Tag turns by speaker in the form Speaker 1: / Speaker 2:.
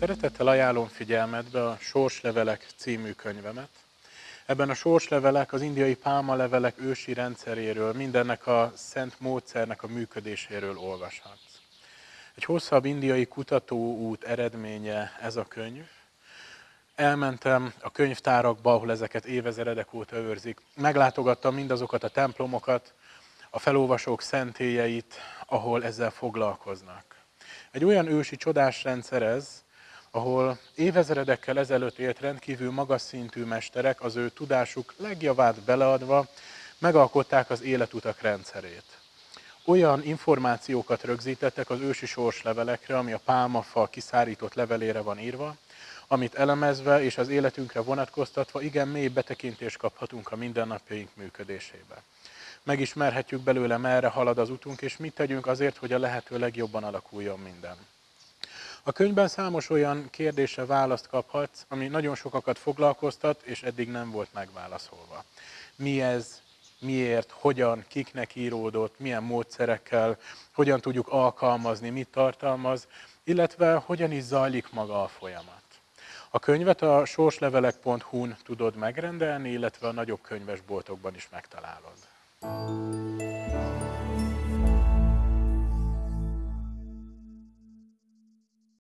Speaker 1: Szeretettel ajánlom figyelmetbe a Sorslevelek című könyvemet. Ebben a sorslevelek az indiai pálmalevelek ősi rendszeréről, mindennek a szent módszernek a működéséről olvashatsz. Egy hosszabb indiai kutatóút eredménye ez a könyv. Elmentem a könyvtárakba, ahol ezeket évezeredek óta őrzik. Meglátogattam mindazokat a templomokat, a felolvasók szentélyeit, ahol ezzel foglalkoznak. Egy olyan ősi csodás rendszer ez, ahol évezredekkel ezelőtt élt rendkívül magas szintű mesterek az ő tudásuk legjavát beleadva megalkották az életutak rendszerét. Olyan információkat rögzítettek az ősi sorslevelekre, ami a pálmafa kiszárított levelére van írva, amit elemezve és az életünkre vonatkoztatva igen mély betekintést kaphatunk a mindennapjaink működésébe. Megismerhetjük belőle, merre halad az utunk, és mit tegyünk azért, hogy a lehető legjobban alakuljon minden. A könyvben számos olyan kérdésre választ kaphatsz, ami nagyon sokakat foglalkoztat, és eddig nem volt megválaszolva. Mi ez, miért, hogyan, kiknek íródott, milyen módszerekkel, hogyan tudjuk alkalmazni, mit tartalmaz, illetve hogyan is zajlik maga a folyamat. A könyvet a sorslevelek.hu-n tudod megrendelni, illetve a nagyobb könyvesboltokban is megtalálod.